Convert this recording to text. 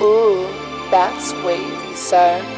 Ooh, that's wavy, sir.